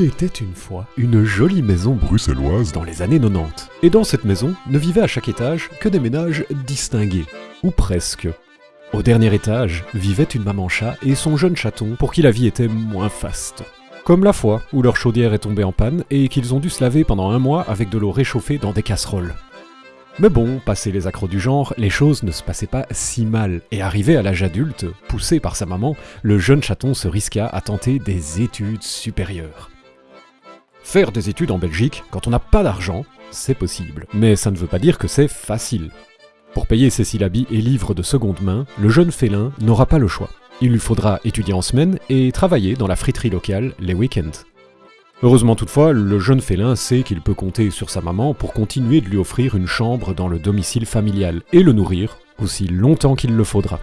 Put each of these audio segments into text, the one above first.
Était une fois une jolie maison bruxelloise dans les années 90. Et dans cette maison ne vivaient à chaque étage que des ménages distingués, ou presque. Au dernier étage vivait une maman chat et son jeune chaton pour qui la vie était moins faste. Comme la fois où leur chaudière est tombée en panne et qu'ils ont dû se laver pendant un mois avec de l'eau réchauffée dans des casseroles. Mais bon, passé les accros du genre, les choses ne se passaient pas si mal, et arrivé à l'âge adulte, poussé par sa maman, le jeune chaton se risqua à tenter des études supérieures. Faire des études en Belgique, quand on n'a pas d'argent, c'est possible, mais ça ne veut pas dire que c'est facile. Pour payer ses syllabis et livres de seconde main, le jeune félin n'aura pas le choix. Il lui faudra étudier en semaine et travailler dans la friterie locale les week-ends. Heureusement toutefois, le jeune félin sait qu'il peut compter sur sa maman pour continuer de lui offrir une chambre dans le domicile familial et le nourrir aussi longtemps qu'il le faudra.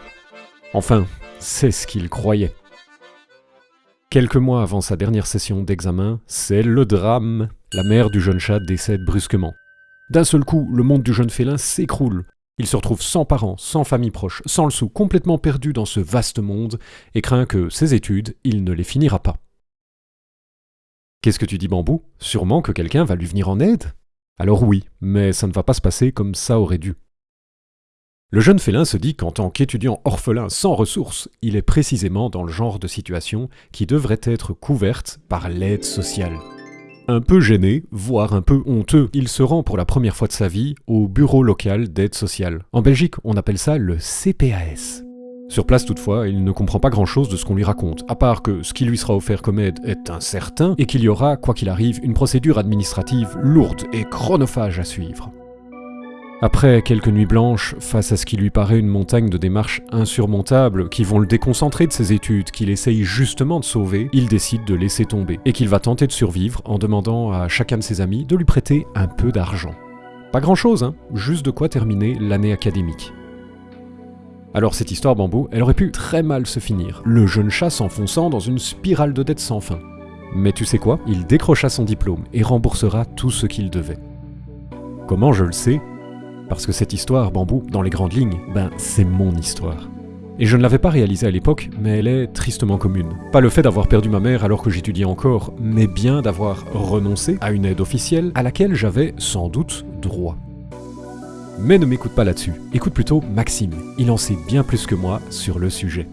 Enfin, c'est ce qu'il croyait. Quelques mois avant sa dernière session d'examen, c'est le drame. La mère du jeune chat décède brusquement. D'un seul coup, le monde du jeune félin s'écroule. Il se retrouve sans parents, sans famille proche, sans le sou, complètement perdu dans ce vaste monde, et craint que ses études, il ne les finira pas. Qu'est-ce que tu dis, Bambou? Sûrement que quelqu'un va lui venir en aide? Alors oui, mais ça ne va pas se passer comme ça aurait dû. Le jeune félin se dit qu'en tant qu'étudiant orphelin sans ressources, il est précisément dans le genre de situation qui devrait être couverte par l'aide sociale. Un peu gêné, voire un peu honteux, il se rend pour la première fois de sa vie au bureau local d'aide sociale. En Belgique, on appelle ça le CPAS. Sur place toutefois, il ne comprend pas grand-chose de ce qu'on lui raconte, à part que ce qui lui sera offert comme aide est incertain et qu'il y aura, quoi qu'il arrive, une procédure administrative lourde et chronophage à suivre. Après quelques nuits blanches, face à ce qui lui paraît une montagne de démarches insurmontables qui vont le déconcentrer de ses études qu'il essaye justement de sauver, il décide de laisser tomber et qu'il va tenter de survivre en demandant à chacun de ses amis de lui prêter un peu d'argent. Pas grand chose, hein, juste de quoi terminer l'année académique. Alors cette histoire bambou, elle aurait pu très mal se finir, le jeune chat s'enfonçant dans une spirale de dettes sans fin. Mais tu sais quoi? Il décrocha son diplôme et remboursera tout ce qu'il devait. Comment je le sais Parce que cette histoire, bambou, dans les grandes lignes, ben c'est mon histoire. Et je ne l'avais pas réalisée à l'époque, mais elle est tristement commune. Pas le fait d'avoir perdu ma mère alors que j'étudiais encore, mais bien d'avoir renoncé à une aide officielle à laquelle j'avais sans doute droit. Mais ne m'écoute pas là-dessus, écoute plutôt Maxime, il en sait bien plus que moi sur le sujet.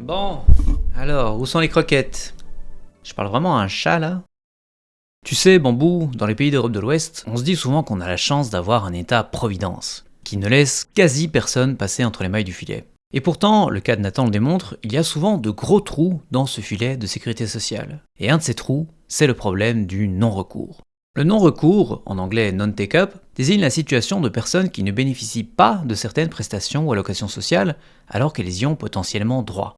Bon, alors, où sont les croquettes? Je parle vraiment à un chat là? Tu sais, Bambou, dans les pays d'Europe de l'Ouest, on se dit souvent qu'on a la chance d'avoir un état-providence, qui ne laisse quasi personne passer entre les mailles du filet. Et pourtant, le cas de Nathan le démontre, il y a souvent de gros trous dans ce filet de sécurité sociale. Et un de ces trous, c'est le problème du non-recours. Le non-recours, en anglais non-take-up, désigne la situation de personnes qui ne bénéficient pas de certaines prestations ou allocations sociales alors qu'elles y ont potentiellement droit.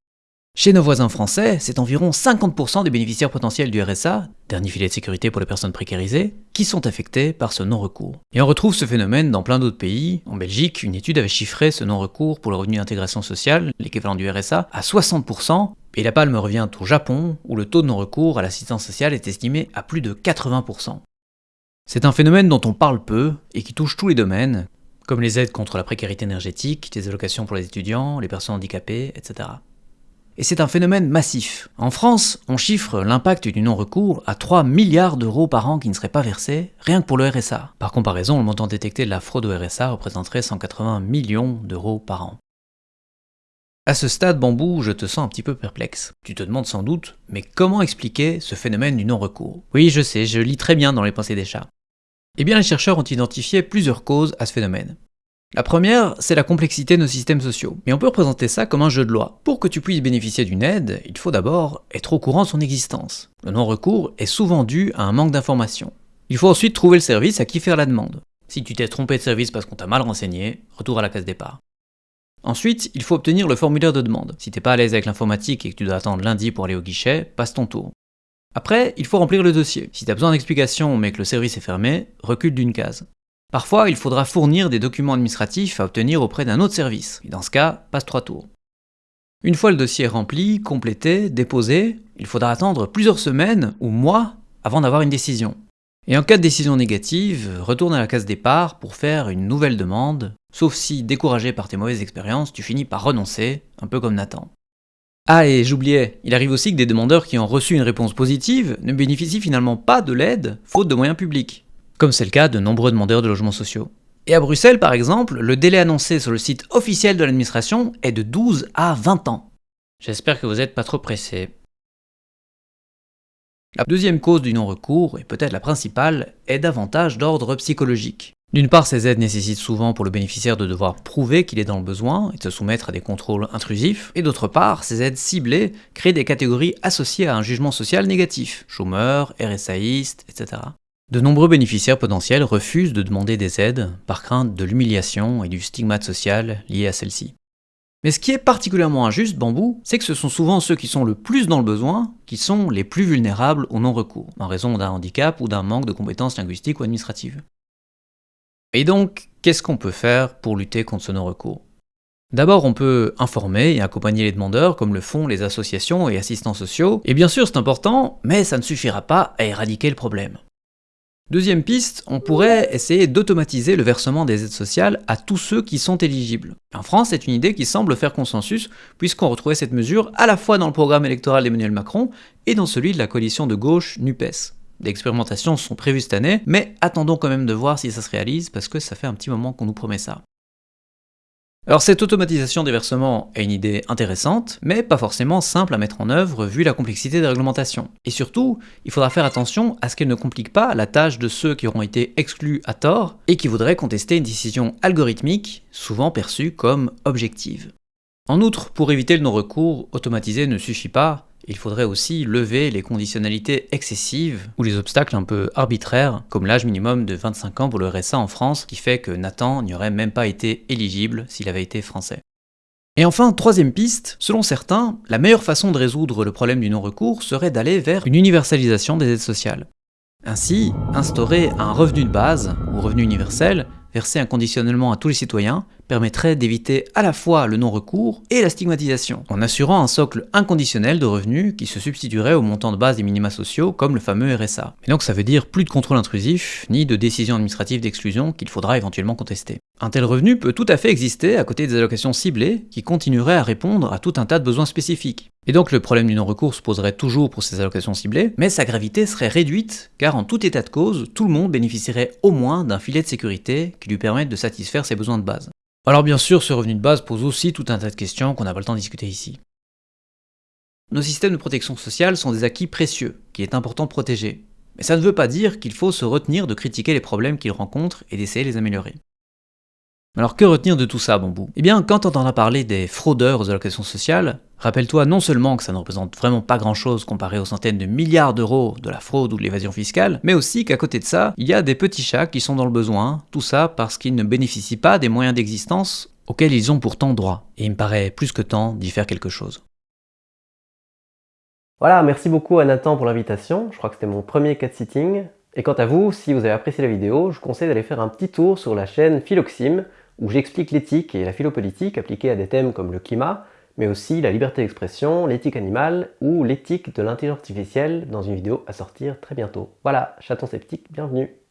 Chez nos voisins français, c'est environ 50% des bénéficiaires potentiels du RSA, dernier filet de sécurité pour les personnes précarisées, qui sont affectés par ce non-recours. Et on retrouve ce phénomène dans plein d'autres pays. En Belgique, une étude avait chiffré ce non-recours pour le revenu d'intégration sociale, l'équivalent du RSA, à 60%, et la palme revient au Japon, où le taux de non-recours à l'assistance sociale est estimé à plus de 80%. C'est un phénomène dont on parle peu et qui touche tous les domaines, comme les aides contre la précarité énergétique, les allocations pour les étudiants, les personnes handicapées, etc. Et c'est un phénomène massif. En France, on chiffre l'impact du non-recours à 3 milliards d'euros par an qui ne seraient pas versés, rien que pour le RSA. Par comparaison, le montant détecté de la fraude au RSA représenterait 180 millions d'euros par an. À ce stade, Bambou, je te sens un petit peu perplexe. Tu te demandes sans doute, mais comment expliquer ce phénomène du non-recours? Oui, je sais, je lis très bien dans les pensées des chats. Eh bien, les chercheurs ont identifié plusieurs causes à ce phénomène. La première, c'est la complexité de nos systèmes sociaux. Mais on peut représenter ça comme un jeu de loi. Pour que tu puisses bénéficier d'une aide, il faut d'abord être au courant de son existence. Le non-recours est souvent dû à un manque d'information. Il faut ensuite trouver le service à qui faire la demande. Si tu t'es trompé de service parce qu'on t'a mal renseigné, retour à la case départ. Ensuite, il faut obtenir le formulaire de demande. Si t'es pas à l'aise avec l'informatique et que tu dois attendre lundi pour aller au guichet, passe ton tour. Après, il faut remplir le dossier. Si t'as besoin d'explications mais que le service est fermé, recule d'une case. Parfois, il faudra fournir des documents administratifs à obtenir auprès d'un autre service, et dans ce cas, passe trois tours. Une fois le dossier rempli, complété, déposé, il faudra attendre plusieurs semaines ou mois avant d'avoir une décision. Et en cas de décision négative, retourne à la case départ pour faire une nouvelle demande, sauf si, découragé par tes mauvaises expériences, tu finis par renoncer, un peu comme Nathan. Ah et j'oubliais, il arrive aussi que des demandeurs qui ont reçu une réponse positive ne bénéficient finalement pas de l'aide, faute de moyens publics, comme c'est le cas de nombreux demandeurs de logements sociaux. Et à Bruxelles par exemple, le délai annoncé sur le site officiel de l'administration est de 12 à 20 ans. J'espère que vous n'êtes pas trop pressés. La deuxième cause du non-recours, et peut-être la principale, est davantage d'ordre psychologique. D'une part, ces aides nécessitent souvent pour le bénéficiaire de devoir prouver qu'il est dans le besoin et de se soumettre à des contrôles intrusifs, et d'autre part, ces aides ciblées créent des catégories associées à un jugement social négatif, chômeurs, RSAistes, etc. De nombreux bénéficiaires potentiels refusent de demander des aides par crainte de l'humiliation et du stigmate social lié à celle-ci. Mais ce qui est particulièrement injuste, Bambou, c'est que ce sont souvent ceux qui sont le plus dans le besoin qui sont les plus vulnérables au non-recours, en raison d'un handicap ou d'un manque de compétences linguistiques ou administratives. Et donc, qu'est-ce qu'on peut faire pour lutter contre ce non-recours? D'abord, on peut informer et accompagner les demandeurs, comme le font les associations et assistants sociaux, et bien sûr c'est important, mais ça ne suffira pas à éradiquer le problème. Deuxième piste, on pourrait essayer d'automatiser le versement des aides sociales à tous ceux qui sont éligibles. En France, c'est une idée qui semble faire consensus, puisqu'on retrouvait cette mesure à la fois dans le programme électoral d'Emmanuel Macron et dans celui de la coalition de gauche NUPES. Des expérimentations sont prévues cette année, mais attendons quand même de voir si ça se réalise, parce que ça fait un petit moment qu'on nous promet ça. Alors cette automatisation des versements est une idée intéressante, mais pas forcément simple à mettre en œuvre vu la complexité des réglementations. Et surtout, il faudra faire attention à ce qu'elle ne complique pas la tâche de ceux qui auront été exclus à tort et qui voudraient contester une décision algorithmique, souvent perçue comme objective. En outre, pour éviter le non-recours, automatiser ne suffit pas, il faudrait aussi lever les conditionnalités excessives ou les obstacles un peu arbitraires, comme l'âge minimum de 25 ans pour le RSA en France, qui fait que Nathan n'y aurait même pas été éligible s'il avait été français. Et enfin, troisième piste, selon certains, la meilleure façon de résoudre le problème du non-recours serait d'aller vers une universalisation des aides sociales. Ainsi, instaurer un revenu de base, ou revenu universel, versé inconditionnellement à tous les citoyens, permettrait d'éviter à la fois le non-recours et la stigmatisation, en assurant un socle inconditionnel de revenus qui se substituerait au montant de base des minima sociaux comme le fameux RSA. Et donc ça veut dire plus de contrôle intrusif, ni de décision administrative d'exclusion qu'il faudra éventuellement contester. Un tel revenu peut tout à fait exister à côté des allocations ciblées qui continueraient à répondre à tout un tas de besoins spécifiques. Et donc le problème du non-recours se poserait toujours pour ces allocations ciblées, mais sa gravité serait réduite, car en tout état de cause, tout le monde bénéficierait au moins d'un filet de sécurité qui lui permette de satisfaire ses besoins de base. Alors bien sûr, ce revenu de base pose aussi tout un tas de questions qu'on n'a pas le temps de discuter ici. Nos systèmes de protection sociale sont des acquis précieux, qu'il est important de protéger. Mais ça ne veut pas dire qu'il faut se retenir de critiquer les problèmes qu'ils rencontrent et d'essayer de les améliorer. Alors que retenir de tout ça, Bambou? Eh bien, quand on entendra parler des fraudeurs aux allocations sociales, rappelle-toi non seulement que ça ne représente vraiment pas grand-chose comparé aux centaines de milliards d'euros de la fraude ou de l'évasion fiscale, mais aussi qu'à côté de ça, il y a des petits chats qui sont dans le besoin, tout ça parce qu'ils ne bénéficient pas des moyens d'existence auxquels ils ont pourtant droit. Et il me paraît plus que temps d'y faire quelque chose. Voilà, merci beaucoup à Nathan pour l'invitation, je crois que c'était mon premier cat sitting. Et quant à vous, si vous avez apprécié la vidéo, je vous conseille d'aller faire un petit tour sur la chaîne Philoxime, où j'explique l'éthique et la philopolitique appliquées à des thèmes comme le climat, mais aussi la liberté d'expression, l'éthique animale ou l'éthique de l'intelligence artificielle dans une vidéo à sortir très bientôt. Voilà, chaton sceptique, bienvenue